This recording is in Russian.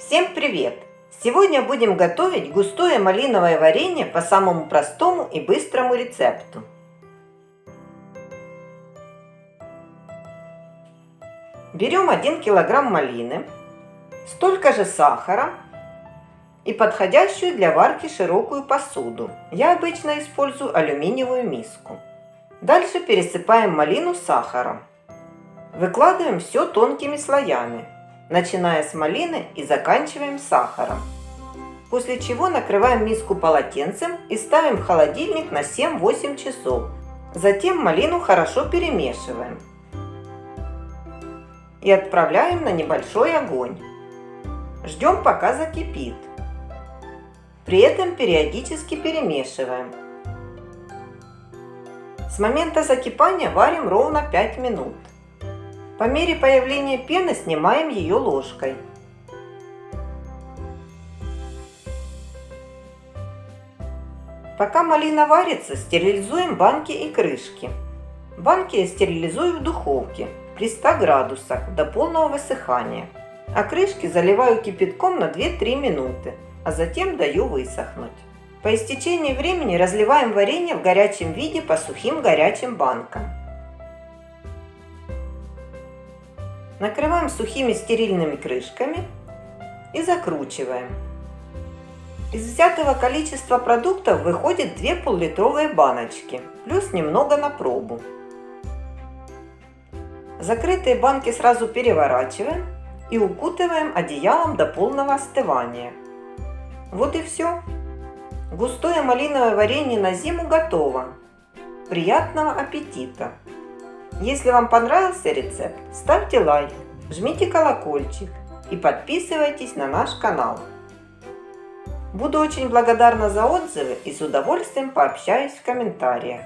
Всем привет! Сегодня будем готовить густое малиновое варенье по самому простому и быстрому рецепту. Берем 1 килограмм малины, столько же сахара и подходящую для варки широкую посуду. Я обычно использую алюминиевую миску. Дальше пересыпаем малину сахаром. Выкладываем все тонкими слоями начиная с малины и заканчиваем сахаром. После чего накрываем миску полотенцем и ставим в холодильник на 7-8 часов. Затем малину хорошо перемешиваем. И отправляем на небольшой огонь. Ждем пока закипит. При этом периодически перемешиваем. С момента закипания варим ровно 5 минут. По мере появления пены снимаем ее ложкой. Пока малина варится, стерилизуем банки и крышки. Банки я стерилизую в духовке при 100 градусах до полного высыхания. А крышки заливаю кипятком на 2-3 минуты, а затем даю высохнуть. По истечении времени разливаем варенье в горячем виде по сухим горячим банкам. Накрываем сухими стерильными крышками и закручиваем. Из взятого количества продуктов выходит 2 пол-литровые баночки, плюс немного на пробу. Закрытые банки сразу переворачиваем и укутываем одеялом до полного остывания. Вот и все. Густое малиновое варенье на зиму готово. Приятного аппетита! Если вам понравился рецепт, ставьте лайк, жмите колокольчик и подписывайтесь на наш канал. Буду очень благодарна за отзывы и с удовольствием пообщаюсь в комментариях.